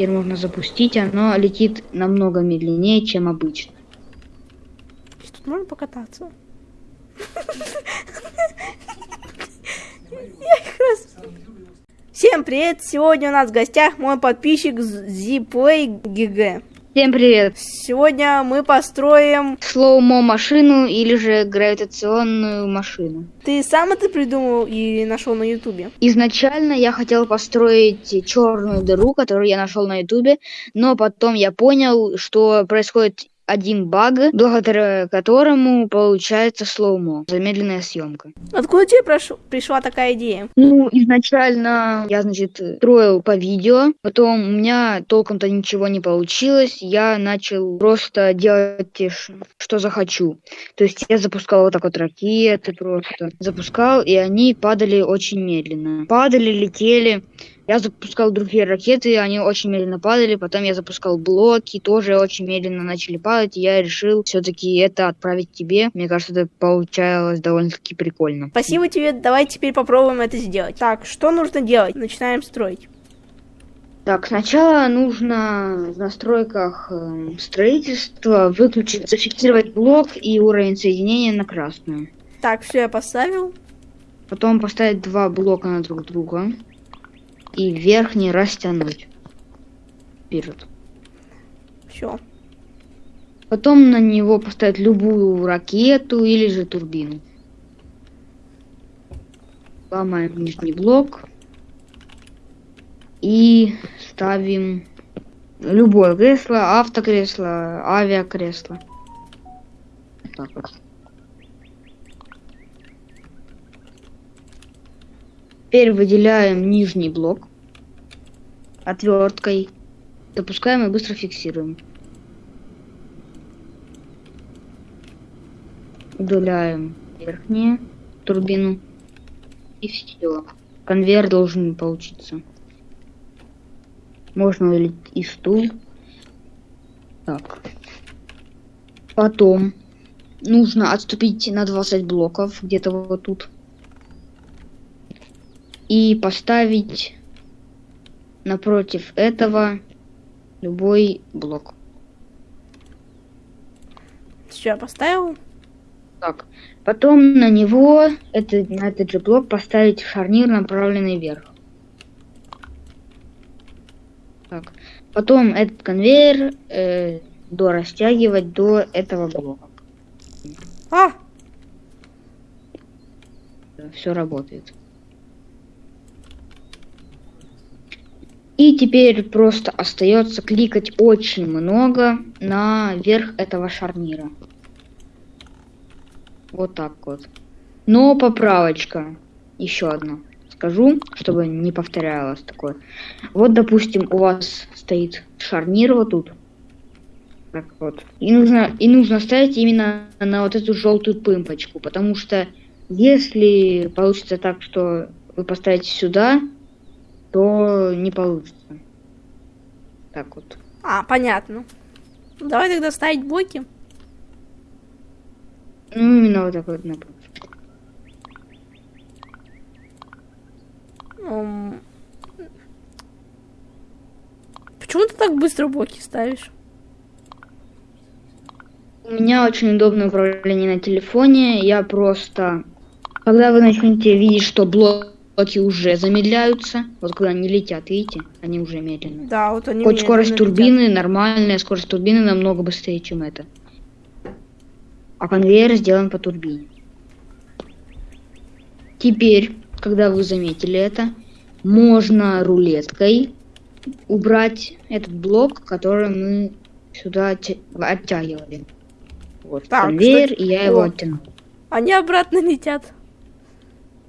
Теперь можно запустить, оно летит намного медленнее, чем обычно. Тут можно покататься? Всем привет! Сегодня у нас в гостях мой подписчик Zplay GG. Всем привет! Сегодня мы построим... Слоумо машину или же гравитационную машину. Ты сам это придумал и нашел на ютубе? Изначально я хотел построить черную дыру, которую я нашел на ютубе, но потом я понял, что происходит один баг, благодаря которому получается слоумо, замедленная съемка. Откуда тебе прош- пришла такая идея? Ну, изначально я, значит, строил по видео, потом у меня толком-то ничего не получилось, я начал просто делать, что захочу. То есть я запускал вот так вот ракеты просто, запускал, и они падали очень медленно. Падали, летели. Я запускал другие ракеты, они очень медленно падали, потом я запускал блоки, тоже очень медленно начали падать, и я решил все-таки это отправить тебе. Мне кажется, это получалось довольно-таки прикольно. Спасибо тебе, давай теперь попробуем это сделать. Так, что нужно делать? Начинаем строить. Так, сначала нужно в настройках эм, строительства выключить, зафиксировать блок и уровень соединения на красную. Так, все я поставил. Потом поставить два блока на друг друга и верхний растянуть вперед. Все. Потом на него поставить любую ракету или же турбину. Ломаем нижний блок и ставим любое кресло, автокресло, авиакресло. Так вот. Теперь выделяем нижний блок отверткой, запускаем и быстро фиксируем. Удаляем верхнюю турбину и все. Конвейер должен получиться. Можно удалить и стул. Так. Потом нужно отступить на 20 блоков, где-то вот тут. И поставить напротив этого любой блок. Все, я поставил. Так. Потом на него, это, на этот же блок, поставить шарнир, направленный вверх. Так. Потом этот конвейер э, до растягивать до этого блока. А, Все работает. И теперь просто остается кликать очень много на верх этого шарнира. Вот так вот. Но поправочка. Еще одна. Скажу, чтобы не повторялось такое. Вот, допустим, у вас стоит шарнир вот тут. Так вот. И нужно, и нужно ставить именно на вот эту желтую пымпочку. Потому что если получится так, что вы поставите сюда, то не получится. Так вот. а, понятно. Ну, Давай тогда ставить блоки. Ну, именно вот так вот. например. М. Почему ты так быстро блоки ставишь? У меня очень удобное управление на телефоне. Я просто... Когда вы начнете видеть, что блоки уже замедляются, вот когда они летят, видите, они уже медленно. Да, вот они Хоть скорость летят. турбины нормальная, скорость турбины намного быстрее, чем это. А конвейер сделан по турбине. Теперь, когда вы заметили это, можно рулеткой убрать этот блок, который мы сюда оття- оттягивали. Вот Так, конвейер, кстати, и я его оттянул. Они обратно летят.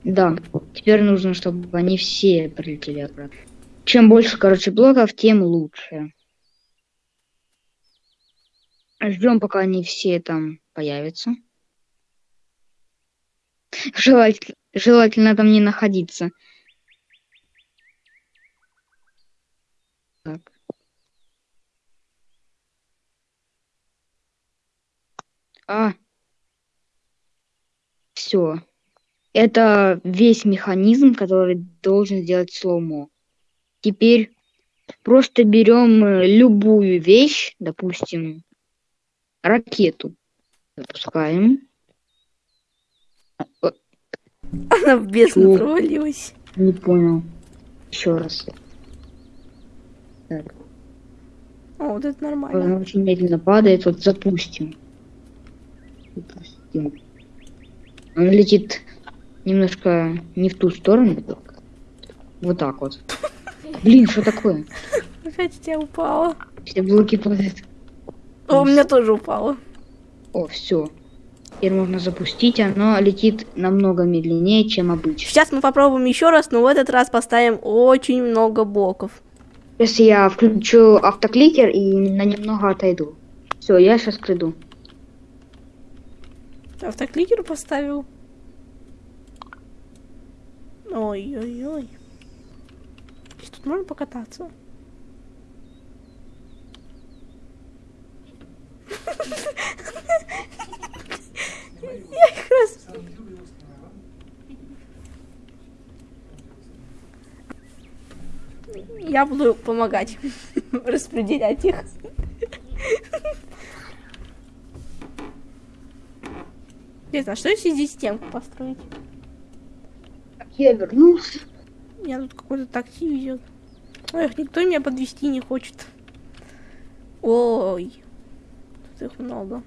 Да, теперь нужно, чтобы они все прилетели обратно. Чем больше, короче, блоков, тем лучше. Ждем, пока они все там появятся. Желательно, желательно там не находиться. Так. А. Все. Это весь механизм, который должен сделать слоумо. Теперь Просто берем э, любую вещь, допустим, ракету. Запускаем. Она в бездну провалилась. Не понял. Еще раз. Так. О, вот это нормально. Она очень медленно падает. Вот запустим. Запустим. Он летит немножко не в ту сторону. Вот так вот. Блин, что такое? Опять тебя упала. Все блоки падают. О, у меня тоже упала. О, все. Теперь можно запустить. Оно летит намного медленнее, чем обычно. Сейчас мы попробуем еще раз, но в этот раз поставим очень много блоков. Если я включу автокликер и на немного отойду. Все, я сейчас приду. Автокликер поставил? Ой-ой-ой. Здесь Тут можно покататься? Я их раз... Я буду помогать распределять их. Интересно, а что если здесь стенку построить? Я вернулся. Меня тут какой-то такси везет. Эх, никто меня подвести не хочет. Ой, тут их много.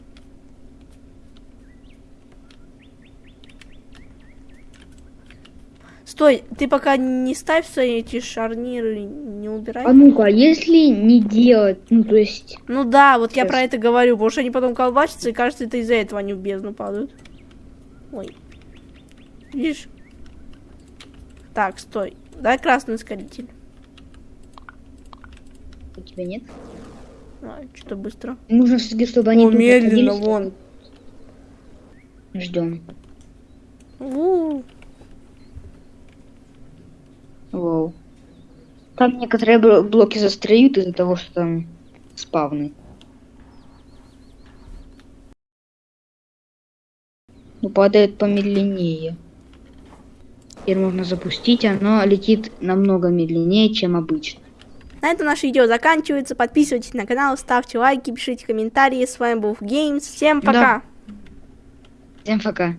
Стой, ты пока не ставь свои эти шарниры, не убирай. А ну-ка, если не делать, ну то есть, Ну да, вот я Сейчас. про это говорю, потому что они потом колбасятся, и кажется, это из-за этого они в бездну падают. Ой. Видишь? Так, стой. Дай красный ускоритель. у тебя нет? А, что-то быстро. Нужно все-таки, чтобы они О, медленно, вон. Ждем. Вау. Там некоторые бл- блоки застряют из-за того, что там спавны. Ну, падает помедленнее. Теперь можно запустить, оно летит намного медленнее, чем обычно. На этом наше видео заканчивается. Подписывайтесь на канал, ставьте лайки, пишите комментарии. С вами был Games. Всем Да. пока! Всем пока.